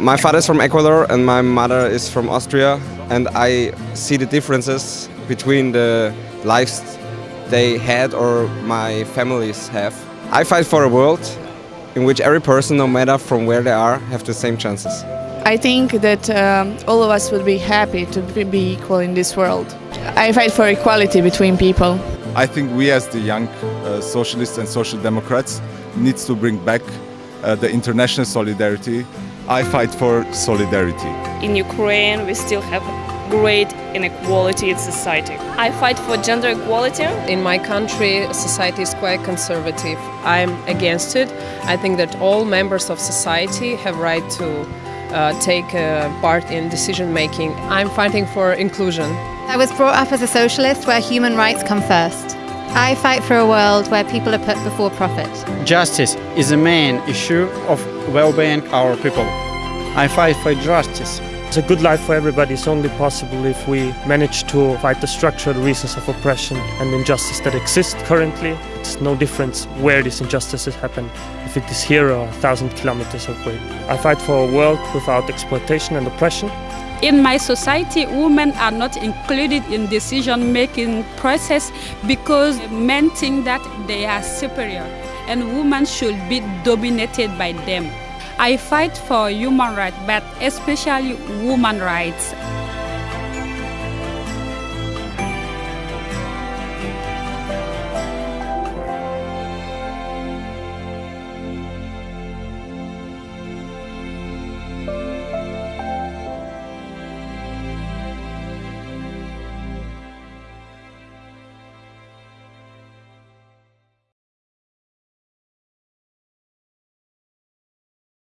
My father is from Ecuador and my mother is from Austria and I see the differences between the lives they had or my families have. I fight for a world in which every person, no matter from where they are, have the same chances. I think that um, all of us would be happy to be equal in this world. I fight for equality between people. I think we as the young uh, socialists and social democrats needs to bring back uh, the international solidarity. I fight for solidarity. In Ukraine we still have great inequality in society. I fight for gender equality. In my country, society is quite conservative. I'm against it. I think that all members of society have right to uh, take uh, part in decision making. I'm fighting for inclusion. I was brought up as a socialist where human rights come first. I fight for a world where people are put before profit. Justice is the main issue of well-being our people. I fight for justice. A good life for everybody is only possible if we manage to fight the structural reasons of oppression and injustice that exist currently. It's no difference where these injustices happen, if it is here or a thousand kilometers away. I fight for a world without exploitation and oppression. In my society, women are not included in decision-making process because men think that they are superior and women should be dominated by them. I fight for human rights, but especially women rights.